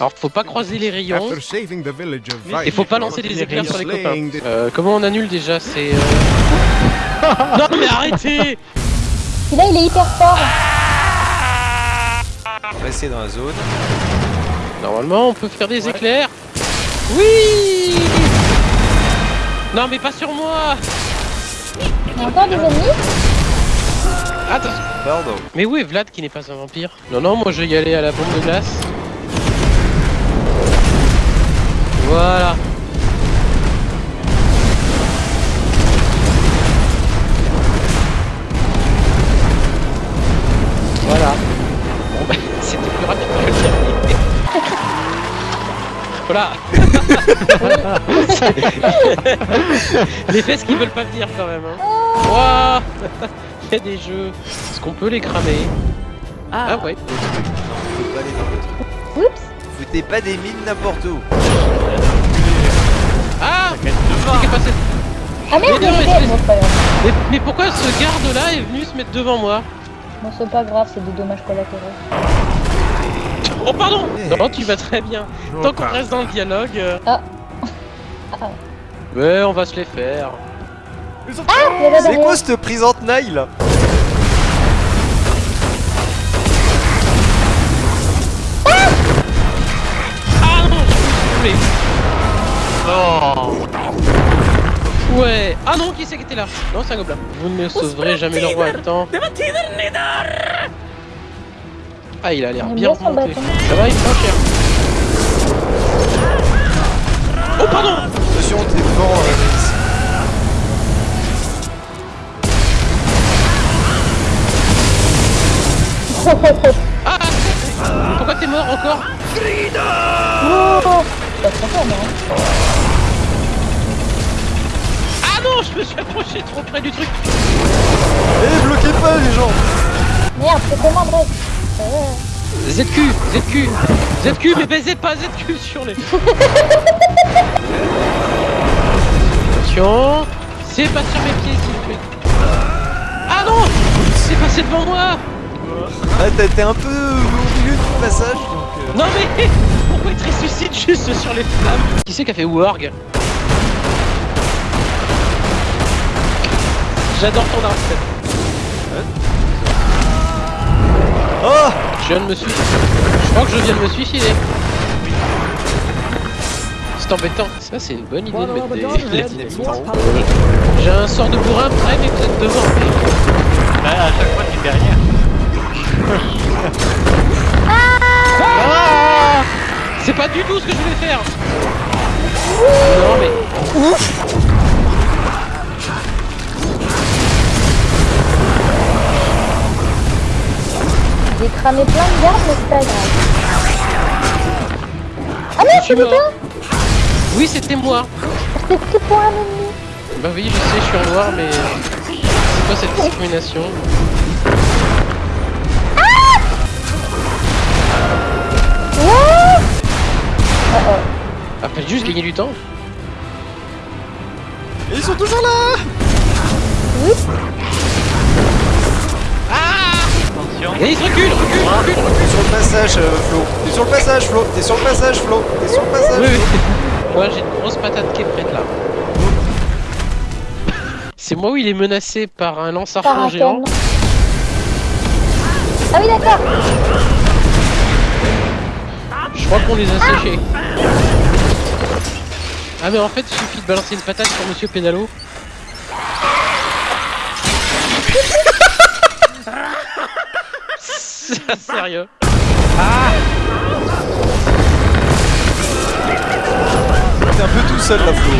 Alors faut pas croiser les rayons. Et faut pas lancer des éclairs sur les copains. Euh, comment on annule déjà C'est... Euh... non mais arrêtez là, il est hyper fort. Restez dans la zone. Normalement on peut faire des éclairs. Oui Non mais pas sur moi Il y a encore des ennemis Attends Pardon. Mais où est Vlad qui n'est pas un vampire? Non non moi je vais y aller à la bombe de glace. Voilà. Voilà. Bon bah c'était plus rapide que le dernier. Voilà. les fesses qui veulent pas venir quand même. Hein. Ouah Il y a des jeux. Est-ce qu'on peut les cramer? Ah, ouais. Faut pas aller dans le truc. Oups Foutez pas des mines n'importe où. Ah passé Ah merde, Mais non, mais Bon, pas mais, mais pourquoi ce garde là est venu se mettre devant moi Bon, c'est pas grave, c'est des dommages collatéraux. Oh pardon Eh. Non tu vas très bien. Tant qu'on reste dans le dialogue. euh, Ah. Ah. Ouais on va se les faire. Il y a là C'est quoi cette prise en tenaille là? Oh Ouais Ah non qui c'est qui était là Non c'est un gobelin. Vous ne me sauverez jamais le roi attends. Ah il a l'air aime bien remonté. Ça va il prend cher. Oh pardon Attention, t'es devant. euh. Ah Pourquoi t'es mort encore Oh Pas trop fort, non Ah non je me suis approché trop près du truc. Eh, bloquez pas les gens. Merde, c'est comment, Euh, ZQ ZQ ZQ mais baisez pas ZQ sur les... Attention C'est pas sur mes pieds s'il vous plaît. Ah non C'est passé devant moi. Ah, t'as- t'es un peu au milieu du passage donc. euh, Non mais te ressuscite juste sur les flammes Qui c'est qui a fait Warg J'adore ton arme Oh Je viens de me suicider. Je crois que je viens de me suicider. C'est embêtant. Ça, c'est une bonne idée de mettre des. J'ai un sort de bourrin près, mais vous êtes devant. Bah, à chaque fois, tu fais rien. C'est pas du tout ce que je voulais faire. Non, mais. J'ai cramé plein de gardes, mais c'est pas grave. Ah merde, Je suis c'est mort. toi Oui, c'était moi. C'est que pour un ennemi Bah oui, je sais, je suis en noir, mais. C'est quoi cette discrimination Ah, fallait juste gagner du temps. Et ils sont toujours là Attention. Et il se recule, recule, recule, recule. T'es sur le passage, euh, Flo. T'es sur le passage, Flo. T'es sur le passage, Flo. T'es sur le passage. Oui, Flo. oui. Moi, j'ai une grosse patate qui est prête là. C'est moi où il est menacé par un lance Par argent un géant. Ah oui, d'accord Je crois qu'on les a séchés. Ah mais en fait il suffit de balancer une patate sur Monsieur Pédalo. Sérieux. T'es un peu tout seul là, Flo.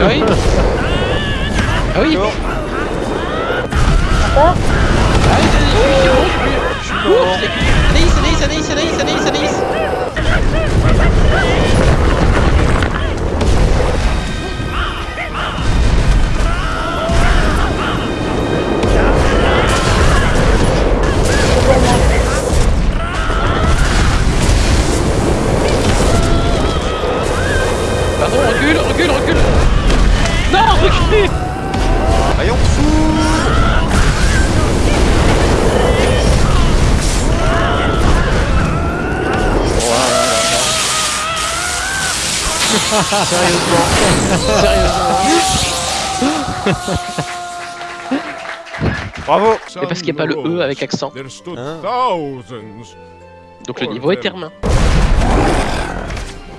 Ah oui Ah oui. Ah oui, je suis Anaïs, Anaïs, Anaïs, Anaïs, Anaïs, Anaïs Sérieusement. Sérieusement. Bravo Mais parce qu'il n'y a pas le E avec accent. Hein. Donc le niveau est termin.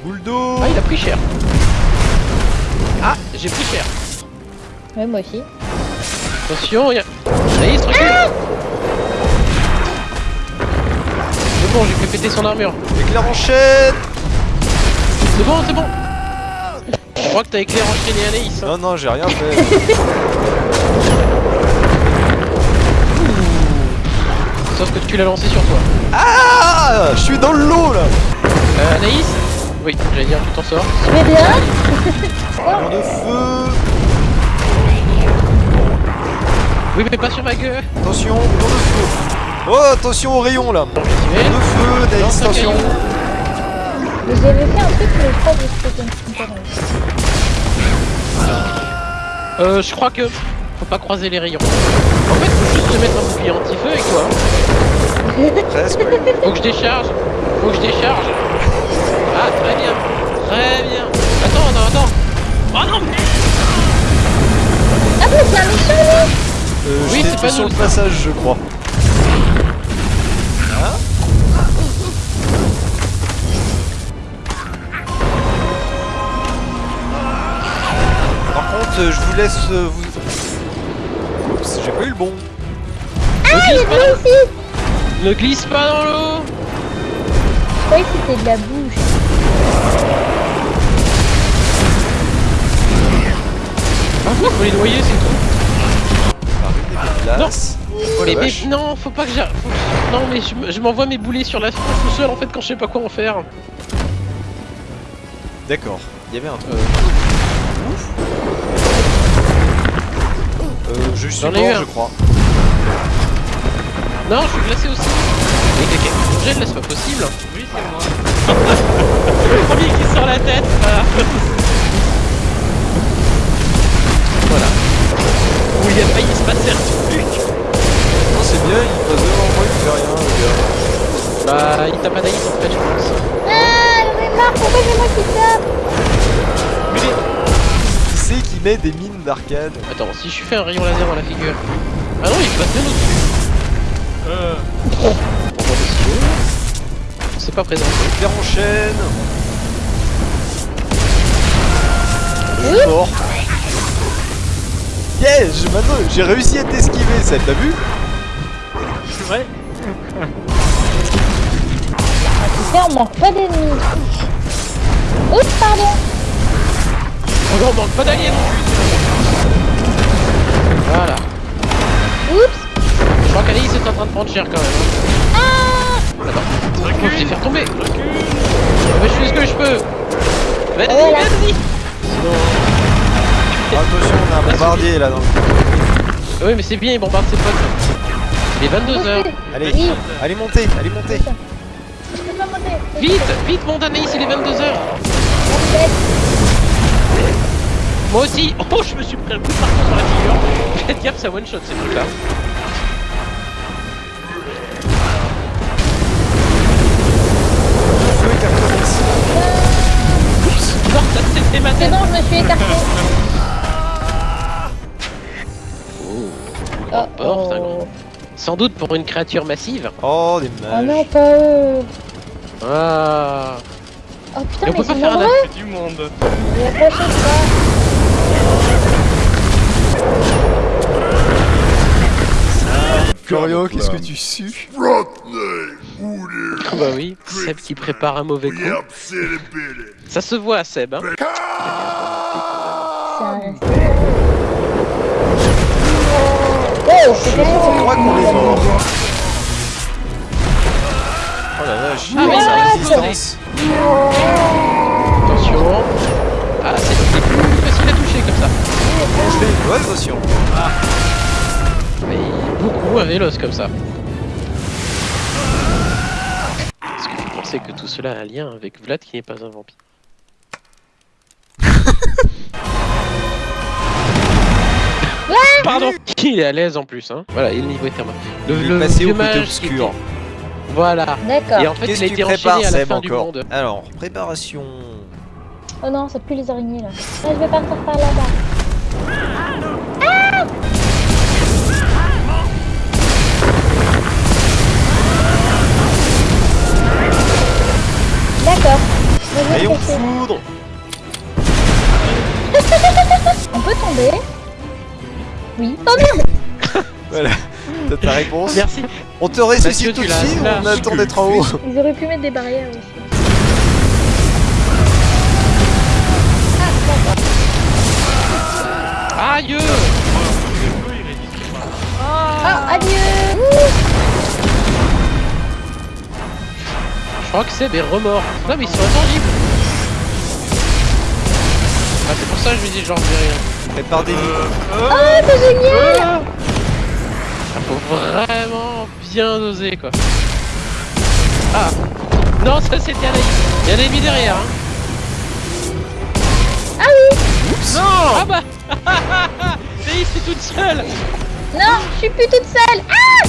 Boule d'eau Ah, il a pris cher. Ah, j'ai pris cher. Ouais, moi aussi. Attention, il y a... Allez, il se recule. C'est bon, j'ai fait péter son armure. Éclair en chaîne C'est bon, c'est bon. Je crois que t'as éclair enchaîné Anaïs. hein. Non, non, j'ai rien fait. Sauf que tu l'as lancé sur toi. Ah Je suis dans le lot là Euh, Anaïs Oui, j'allais dire, tu t'en sors. Tu vais bien? Rayon de feu Oui, mais pas sur ma gueule. Attention, rayon de feu Oh, attention au rayon là Rayon de feu. Mais J'avais fait un truc, mais je crois que c'était une connerie. Euh, je crois que faut pas croiser les rayons. En fait, faut juste se mettre un bouclier anti-feu et quoi. Presque. Faut que je décharge. Faut que je décharge. Ah, très bien. Très bien. Attends, attends, attends. Oh non, mais... Ah bon, c'est un méchant, Euh, Oui, j'étais c'est pas sur nous, le ça. passage, je crois. Je vous laisse euh, vous... Oups, j'ai pas eu le bon. Ne glisse pas Moi dans... aussi Ne glisse pas dans l'eau. Je croyais que c'était de la bouche. Ah, faut les noyer, c'est tout. Des glaces. Oh Mais, mais non, faut pas que j'arrive. Non, mais je, me- je m'envoie mes boulets sur la tronche tout seul en fait quand je sais pas quoi en faire. D'accord, il y avait un truc. Euh, Euh, je suis mort, eu un. je crois. Non, je suis glacé aussi. Mais quelqu'un c'est pas possible. Oui, c'est moi. Le premier qui sort la tête, voilà. voilà. Où il a failli se passer un truc. Non, c'est bien, il passe devant moi, il fait rien, le gars. Bah, il tape Anaïs en fait, je pense. Ah, ai marre, pourquoi c'est moi qui tape Qui c'est qui met des mines d'arcade Attends, si je fais un rayon laser dans la figure. Ah non, il passe bien au-dessus. Euh, stylo. C'est pas présenté. Éclair en chaîne Je suis mort Yes je- Maintenant j'ai réussi à t'esquiver, ça t'as vu? Tu sais, on manque pas d'ennemis. Oups, pardon Oh non, on manque pas d'alliés non plus. Voilà. Oups Je crois qu'Anaïs est en train de prendre cher quand même. hein. Ah Attends. Je vais faire tomber. Recule. Mais je fais ce que je peux. Vas-y, vas-y. Sinon... Attention, on a un bombardier là dans le... Oui, mais c'est bien, il bombarde ses potes. Il est 22h. Allez, Oui. allez monter, allez monter Je peux pas monter Vite, vite, monte Anaïs, il est 22h. Moi aussi. Oh, je me suis pris un coup de marteau sur la figure. Faites gaffe, ça one shot ces trucs là. Le feu est recommencé. Non, ça c'était ma C'est bon, je me suis écarté. Grande porte, un grand- Sans doute pour une créature massive. Oh, des Oh non, mages pas eux. Ah. Oh putain, Et on mais peut pas sont faire. C'est du monde. La prochaine fois. Florio, qu'est-ce que tu sues Ah bah oui, Seb qui prépare un mauvais coup. Ça se voit Seb. Hein. C'est. Oh, c'était Oh la vache, il Ah, Attention. Ah, c'est facile à toucher comme ça. Je fais une bonne potion Mais beaucoup un véloce comme ça. Est-ce que vous pensez que tout cela a un lien avec Vlad qui n'est pas un vampire Pardon Il est à l'aise en plus, hein. Voilà, et le niveau est thermal. Le, Il est le passé au côté obscur. était- Voilà. D'accord. Et en fait, Qu'est-ce il a que tu été prépares, enchaîné à la fin du encore monde. Alors, préparation... Oh non, ça pue les araignées là. Ah, je vais partir par là-bas. Ah D'accord. Rayon foudre On peut tomber. Oui. Oh merde Voilà, t'as ta réponse. Merci. On te ressuscite tout de suite ou on attend d'être en haut Ils auraient pu mettre des barrières aussi. Aïe. Ah, adieu Je crois que c'est des remords. Non, mais ils sont intangibles. Ah, c'est pour ça que je lui dis genre, je dis rien. Prépare des lits. Euh, Oh, c'est génial Ah, faut vraiment bien doser quoi. Ah Non, ça c'était Anaïs. Il y a un ennemi derrière. Hein. Ah oui Oups Ah bah Anaïs, c'est toute seule Non, je suis plus toute seule Ah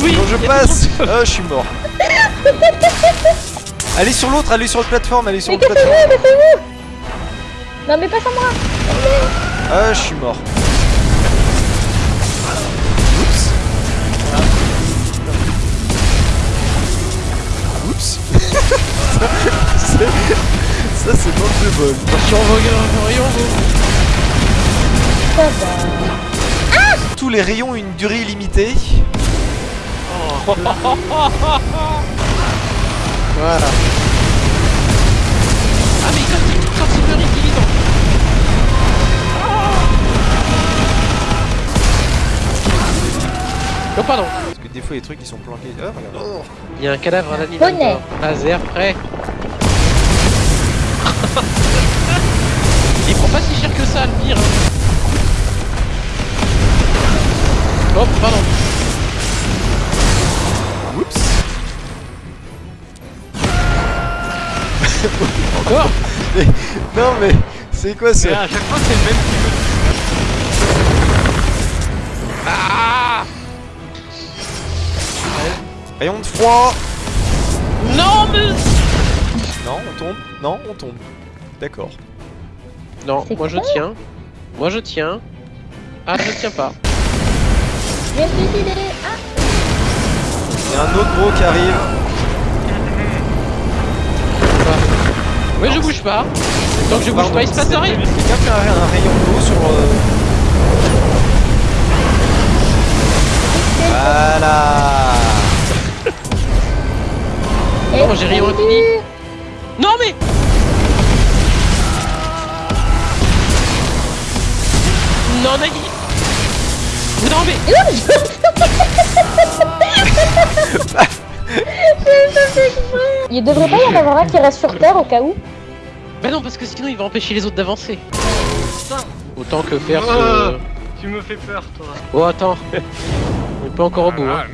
Oui Bon, je passe Ah, je suis mort. Allez sur l'autre, allez sur la plateforme, allez sur Mais la plateforme. Non mais pas sans moi Ah, je suis mort. Ça, c'est manque de bol. Attention gars, rayons vous Ça va. Tous les rayons ont une durée illimitée. Voilà. Ah mais quand il, quand il meurt, il est Oh pardon des fois, les trucs ils sont planqués. Ah, regarde. Il y a un cadavre d'animal. Laser prêt. Il prend pas si cher que ça, le pire. Oh, pardon. Oups. Encore? Non, mais c'est quoi ça? Mais à chaque fois, c'est le même qui Rayon de froid. Non, mais... Non, on tombe. Non, on tombe. D'accord. Non, moi je tiens. Moi je tiens. Ah, je tiens pas. Ah Il y a un autre gros qui arrive. Ouais, je bouge pas. Tant que je bouge pas, il se passe c'est- rien. Quelqu'un fait un, un rayon d'eau sur. euh, Voilà. Moi, j'ai rien retenu. Non, mais... Non, Nagui Non, mais... Il devrait pas y en avoir un qui reste sur Terre au cas où Bah non, parce que sinon il va empêcher les autres d'avancer. Autant que faire ce... Euh. Tu me fais peur, toi. Oh, attends. On est pas encore au bout, hein.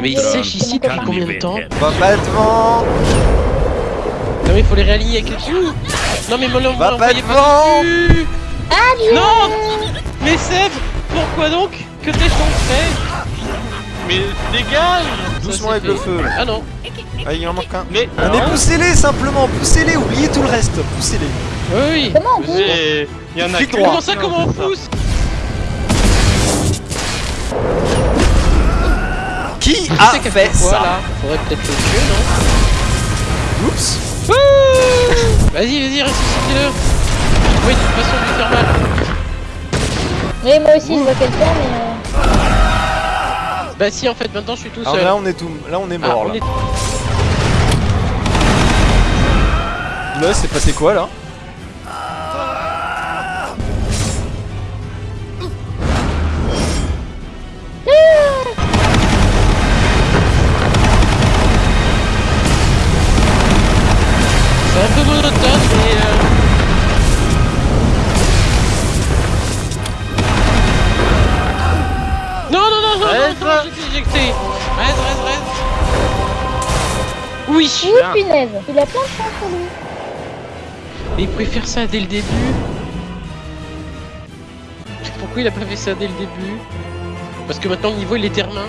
Mais il sèche ici depuis combien de temps Va pas devant. Non mais il faut les réaligner avec les Non mais me Va pas devant. Adieu Non Mais Seb Pourquoi donc Que t'es fait Mais dégage Doucement avec le feu. Ah non Ah, il en manque un. Mais. Ah, mais poussez-les simplement, poussez-les, oubliez tout le reste, poussez-les. Oui oui Comment on pousse? Mais. Il y en a. Comment ça comment on pousse? A c'est qui fait quoi ça là Faudrait peut-être le tuer non Oups. Ouh Vas-y vas-y ressuscitez-le Oui de toute façon lui faire mal Oui, moi aussi je vois quelqu'un, mais. euh, Bah si en fait maintenant je suis tout Alors seul là, on est tout, là, on est Ah, mort on là. est- Là, c'est passé quoi là? Monotone mais... euh, Non non non non Reste. non, non j'étais éjecté. Reste reste reste. Oui. Ouh, punaise Il a plein de chance sur lui. Mais il pouvait faire ça dès le début. Pourquoi il a pas fait ça dès le début? Parce que maintenant le niveau il est termin